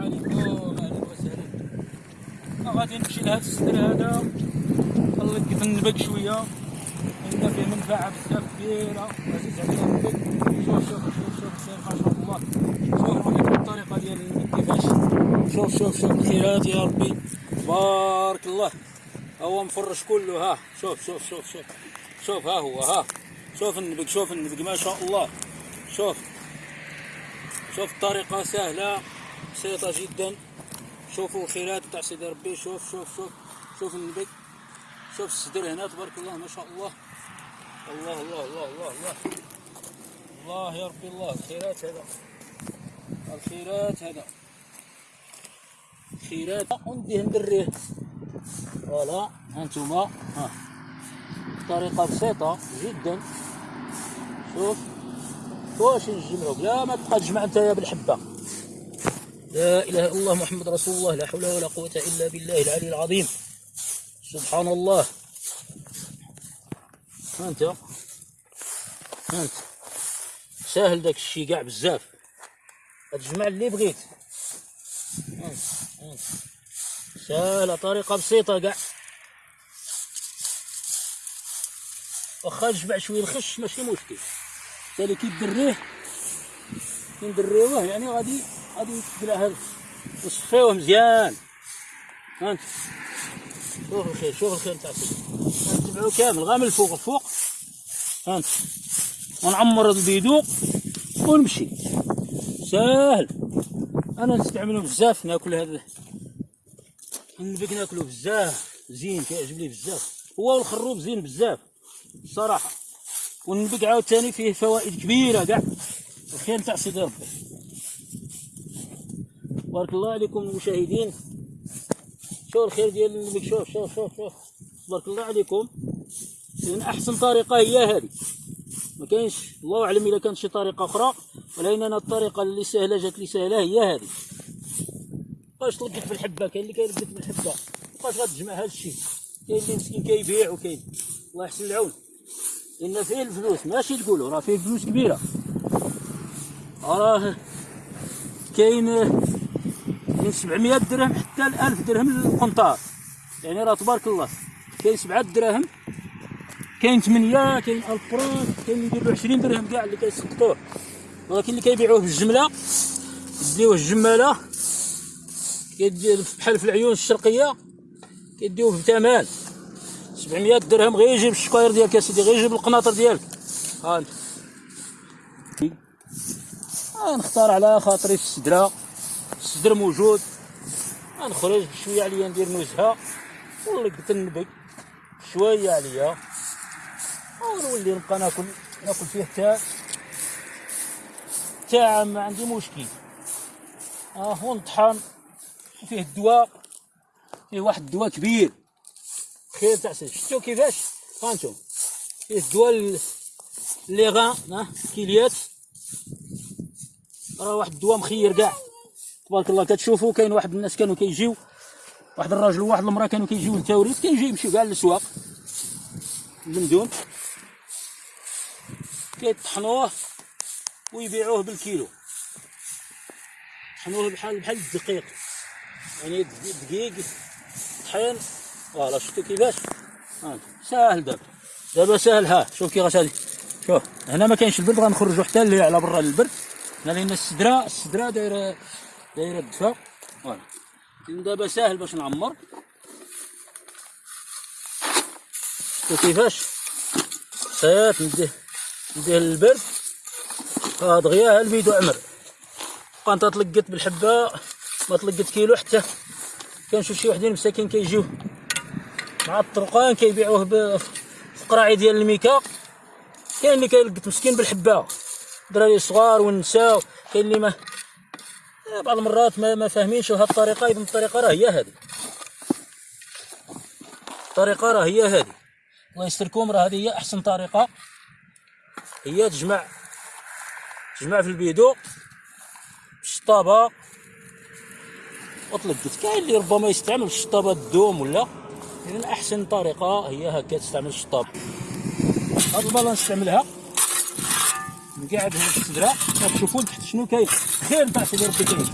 عليكم أهلا وسهلا غادي نمشي لهذا السدر هذا نلقط النبق شوية لأن فيه منفعه بزاف كبيره عزيز علينا النبق شوف شوف شوف شوف شاء الله شوف رايكم الطريقة ديال كيفاش شوف شوف شوف الخيرات يا ربي بارك الله هو مفرش كله ها شوف شوف شوف شوف شوف ها هو ها شوف النبق شوف النبق ما شاء الله شوف شوف الطريقة سهلة بسيطة جدا. شوفوا الخيرات تاع سيدي ربي. شوف شوف شوف شوف النبق شوف الصدر هنا تبارك الله ما شاء الله. الله الله الله الله الله. الله يا ربي الله. الخيرات هذا. الخيرات هذا. خيرات ونديه ندريه فوالا هانتوما. ها. طريقة بسيطة جدا. شوف. واش نجمعوك لا ما تبقى تجمع أنت يا بالحبة. لا إله إلا الله محمد رسول الله لا حول ولا قوة إلا بالله العلي العظيم. سبحان الله ها أنت؟ ساهل داك الشيء كاع بزاف. تجمع اللي بغيت. سهله طريقة بسيطة كاع. واخا تجمع شوية الخش ماشي مشكل. تالي كي دريه كي ندريوه يعني غادي غادي يتقلع هذا نصفيوه مزيان. هانت شوف الخير شوف الخير تاع سيدي نتبعو كامل غير من الفوق. الفوق هانت ونعمر البيدو ونمشي. ساهل أنا نستعملو بزاف ناكل هذا النبق ناكلو بزاف. زين كيعجبني بزاف. هو والخروب زين بزاف الصراحه والنبق عاوتاني فيه فوائد كبيرة كاع. الخير تاع سيدي ربي. بارك الله عليكم المشاهدين شوف الخير ديال شوف شوف شوف شوف بارك الله عليكم. من أحسن طريقة هي هذه. ما كاينش الله أعلم إذا كانت شي طريقة أخرى ولكن أنا الطريقة اللي سهلة جات لي سهلة هي هذه. باش تلقط في الحبة كاين اللي كيلقط في الحبة. باش غتجمع هذا الشيء. كاين اللي مسكين كيبيع وكاين. الله يحسن العون. إن فيه الفلوس ماشي تقولوا راه فيه فلوس كبيرة. راه كاين من 700 درهم حتى ل 1000 درهم القنطار. يعني راه تبارك الله كاين 7 دراهم كاين 8 كاين 1000 فرانك كاين اللي يديروا 20 درهم كاع اللي كيسقطوه. ولكن اللي كيبيعوه بالجمله يديوه الجمالة كيدير بحال في العيون الشرقية كيديوه بثمن 700 درهم غير يجيب الشكاير ديالك يا سيدي غير يجيب القناطر ديالك. ها انت نختار على خاطري في السدرة. السدر موجود. غنخرج بشويه عليا ندير نزهه ونلقط النبق شوية عليا. ونولي نبقى ناكل ناكل فيه حتى تاع ما عندي مشكل. آه ونطحن فيه الدواء. فيه واحد الدواء كبير. خير تاع شفتو كيفاش؟ هانتوما فيه الدواء لي غان ها كيليات. راه واحد الدواء مخير كاع. تبارك الله كتشوفوا كاين واحد الناس كانوا كيجيو واحد الراجل وواحد المرأة كانوا كيجيو للتوريد كيجيو يمشيو كاع للسواق. المندون كيطحنوه ويبيعوه بالكيلو. طحنوه بحال بحال الدقيق. يعني دقيق طحين. فوالا شفتوا كيفاش؟ ساهل دابا. دابا ساهل. ها شوف كي غادي شوف هنا ما كاينش البرد غنخرجوا حتى اللي على برا للبرد. هنا لأن السدره السدرة دايره دايره الدفا. فوالا. دابا ساهل باش نعمر. شوف كيفاش؟ صايي نديه نديه للبرد. ها دغيا البيدو عمر. بقى انت تلقت بالحبة ما تلقت كيلو حتى. كنشوف شي وحدين مساكين كيجيو. مع الطرقان كيبيعوه في قراعي ديال الميكا. كاين اللي كيلقط مسكين بالحبة. الدراري الصغار والنساء كاين اللي ما بعض المرات ما, ما فاهمينش هاد الطريقة اذا الطريقة راه هي هذه. الطريقة راه هي هذه. الله يستركم راه هذه هي أحسن طريقة. هي تجمع تجمع في البيدو الشطابه وتلقت كاين اللي ربما يستعمل الشطابه الدوم ولا؟ اذا أحسن طريقة هي هكا تستعمل الشطاب هاد البالا نستعملها. نقعدها في الصدرة. تشوفوا تحت شنو كاين. غير تعطي لربي تعيش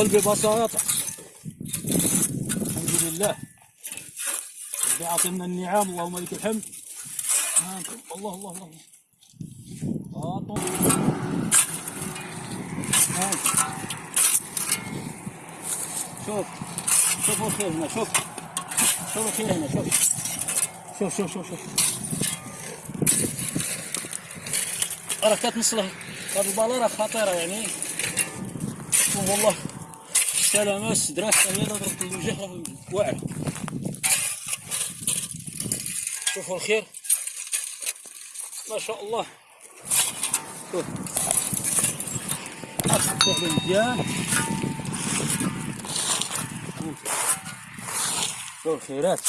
ندخل ببساطة الحمد لله. ربي عاطينا النعام اللهم لك الحمد. الله الله الله. هاطوا شوف. شوفوا الخير هنا شوف. شوف الخير هنا شوف. شوف شوف شوف شوف. راه كتنصلح هاد البالا راه خطيرة يعني. شوف والله. سلامة السدرات اللي ضربت الوجه راه واعر شوفوا الخير. ما شاء الله. شوف. أصبح مزيان شوف الخيرات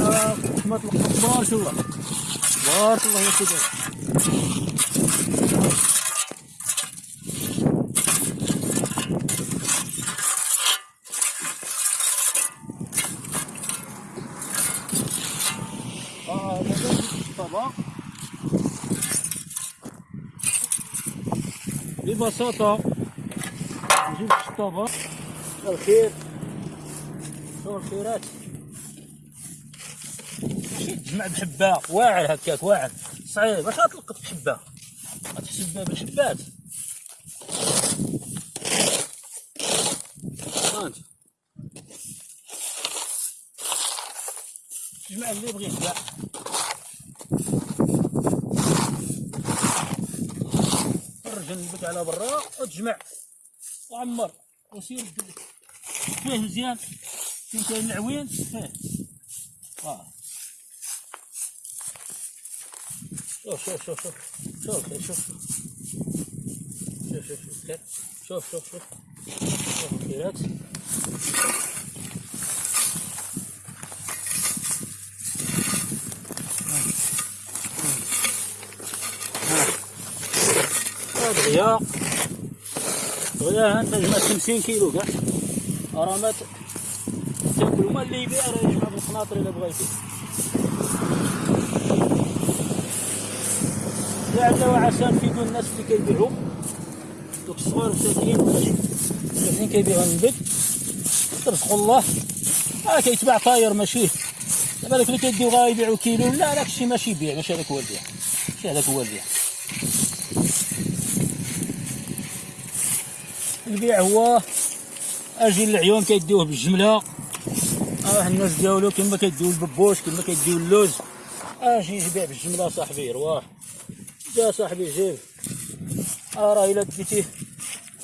رحمة الله تبارك الله تبارك الله يا سيدي آه، ببساطة نجيب الطبق. الخير. شو الخيرات ماشي تجمع بحبة. واعر هكاك واعر. صعيب. واش غتلقط بحبة. غتحسب بها بالحبات. هانت. تجمع اللي بغيت كاع خرج جنبك على برا. وتجمع وعمر. وسير. فيه مزيان فين كاين العوين فيه آه شوف شوف شوف شوف شوف خير شوف شوف شوف شوف خير شوف شوف شوف شوف الخيرات هذا غياء غياء انت جمع 50 كيلو كاع راه ما ت- تاكل وما اللي يبيع راه يجمع بالقناطر إلا بغا يبيع. لعل وعسى نفيدو الناس اللي كيبيعوا. دوك الصغار مساكين ماشي مساكين كيبيعوا النبت ترزقوا الله. آه كيتباع طاير ماشي. دابا داك اللي كيديو غا يبيعوا كيلو لا داك الشيء ماشي بيع ماشي هذاك هو البيع ماشي هذاك هو البيع البيع هو أجي العيون كيديوه بالجملة. آه الناس ديالو كما كيديو الببوش كما كيديو اللوز. أجي يبيع بالجملة صاحبي رواح. جا صاحبي جيب. آه راه إلا ديتيه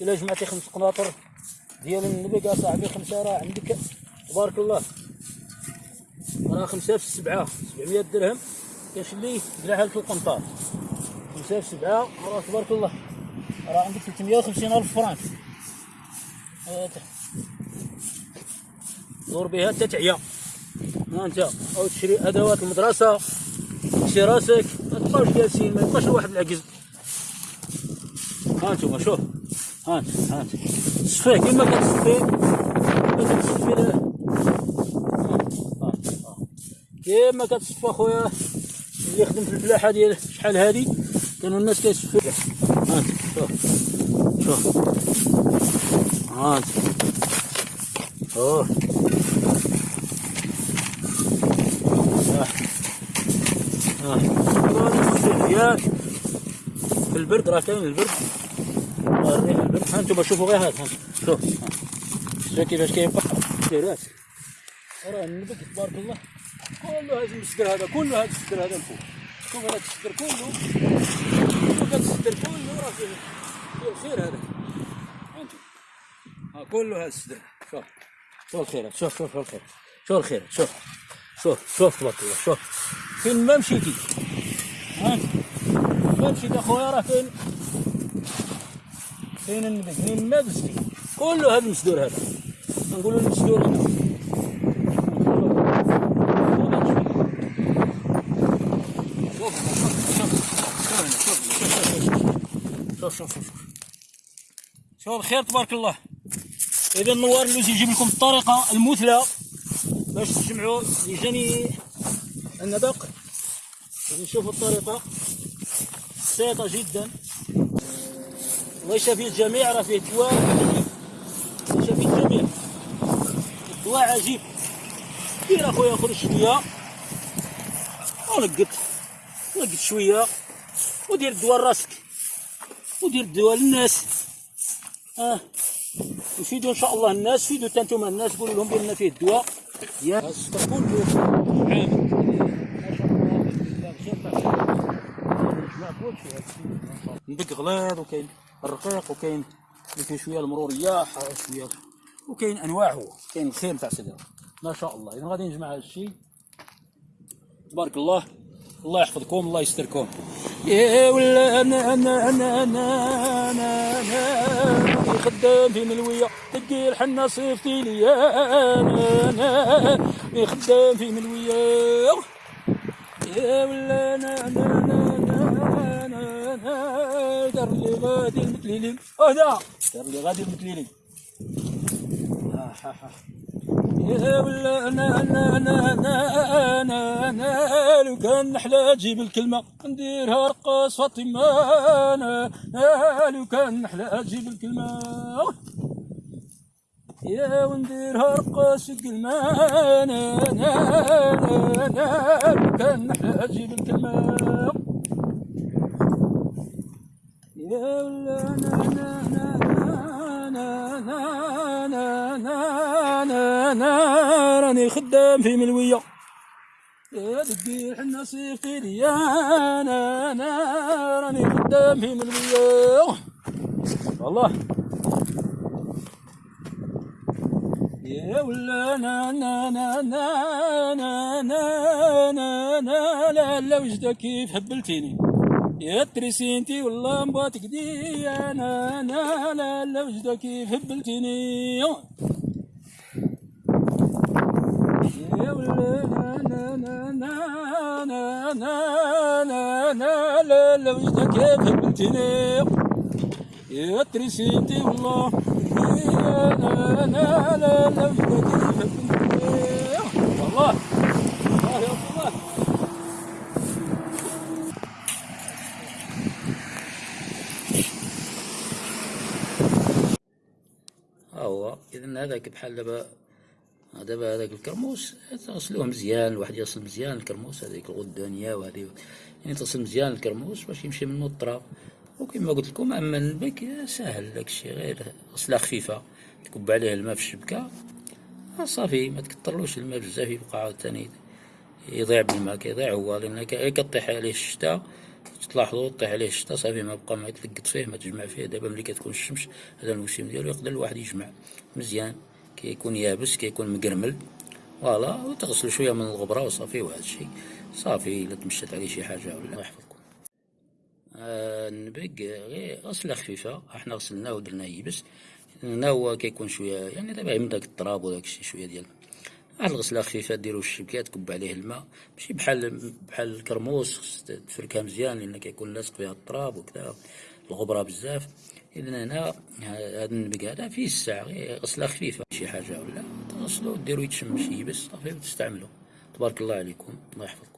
إلا جمعتي خمس قناطر ديال النبق يا صاحبي خمسة راه عندك. تبارك الله. راه خمسة في السبعة 700 درهم. كيشلي دراها لك القنطار. خمسة في سبعه راه تبارك الله. راه عندك 350 ألف فرانك. هات. دور بها حتى تعيا ها انت؟ أو تشري ادوات المدرسة تشري راسك ما تبقاوش جالسين ما يبقاش الواحد العجز. ها أنتم شوف. ها انت ها انت. صفيه كيما كتصفي كتصفي. كيما كتصفى خويا اللي يخدم في الفلاحه ديال شحال هادي. كانوا الناس كيصفوا ها انت شوف. شوف. ها انت. اوه. آه. مزيان في البرد راه كاين البرد. الريح البرد. ها أنتم شوفوا غير هذا ها. شوف. ها. شوف كيفاش كيبقى. ديرات راه النبت تبارك الله. كله هذا المسدر هذا كله هذا السدر هذا الفوق. شوف هذا السدر كله. شوف هذا السدر كله. راه فيه فيه الخير هذا. أنتم ها كله هذا السدر شوف. شوف الخير شوف شوف الخير. شوف الخير. شوف. شوف شوف تبارك الله. شوف. فين ما مشيتي ما مشيت اخويا راه فين فين النبي فين ما دزتي كله هذا المسدور هذا نقولوا المسدور هنا شوف شوف شوف شوف الخير تبارك الله اذا النوار اللوز يجيب لكم الطريقة المثلى باش تجمعوا يجاني النبق نشوفوا الطريقة. بسيطة جدا. الله يشافي الجميع؟ راه فيه دواء. يشافي الجميع؟ الدواء عجيب. دير اخويا خرج شوية. ونقط. نقط شوية. ودير الدواء لراسك. ودير الدواء للناس. آه. يفيدوا إن شاء الله الناس. فيدوا حتى أنتم الناس. قولوا لهم بأن فيه الدواء. السكر كله عامل ندق غليظ وكاين الرقيق وكاين اللي فيه شوية المروريه شوية وكاين انواع هو كاين الخير تاع سدر ما شاء الله اذا غادي نجمع هذا الشيء تبارك الله الله يحفظكم الله يستركم يا ولا أنا أنا أنا أنا أنا أنا خدام في ملويه تقي الحنه صيفتي لي أنا أنا خدام في ملويه يا ولا أنا أنا دار لي غادي المتليلين اهدا دار لي غادي ها يا ولا أنا أنا أنا أنا أنا أنا لو كان نحلى تجيب الكلمة نديرها رقص فاطمة أنا لو كان نحلى تجيب الكلمة يا ونديرها رقص الكلمة أنا أنا أنا لو كان نحلى تجيب الكلمة راني خدام في ملوية. يا دبي حنا صيفي ليا أنا أنا راني خدام في ملوية. والله. يا ولا أنا أنا أنا أنا أنا أنا أنا لا لا وجدك كيف هبلتيني يا ترسينتي والله مباتك دي أنا أنا لا لا وجدك كيف هبلتيني يا ولا أنا أنا أنا أنا أنا أنا لا لا وجدك كيف هبلتيني يا ترسينتي والله أنا لا لا وجدك كيف هبلتيني والله والله يا الله ها هو اذا هذاك بحال دابا دابا هذاك الكرموس تغسلوه مزيان الواحد يغسل مزيان الكرموس هذيك الغدانيه وهذه. يعني تغسل مزيان الكرموس باش يمشي منه التراب وكما قلت لكم أما النبك ساهل داك الشيء غير غسله خفيفة. تكب عليه الماء في الشبكة صافي ما تكثرلوش الماء بزاف يبقى عاوتاني يضيع بالماء كيضيع هو. لأن كطيح عليه الشتاء تلاحظوا طيح عليه الشتاء صافي ما بقى ما تلقط فيه ما تجمع فيه. دابا ملي كتكون الشمس هذا الموسم ديالو يقدر الواحد يجمع. مزيان. كيكون يابس كيكون مقرمل. فوالا وتغسلو شوية من الغبرة وصافي وهذا الشيء. صافي إلا تمشات عليه شي حاجة ولا يحفظكم. آه النبق غير غسلة خفيفة. إحنا غسلناه ودرناه يبس. هنا هو كيكون شوية يعني دابا من داك التراب وداك الشيء شوية ديال الغسله خفيفه ديرو الشبكه تكب عليه الماء. ماشي بحال بحال الكرموس تفركها مزيان لأن كيكون لاصق فيها التراب وكذا الغبرة بزاف. اذا هنا هذا النبق هذا فيه الساعة غسله خفيفه شي حاجة ولا تغسلو ديرو يتشم شي يبس صافي وتستعملو. تبارك الله عليكم الله يحفظكم.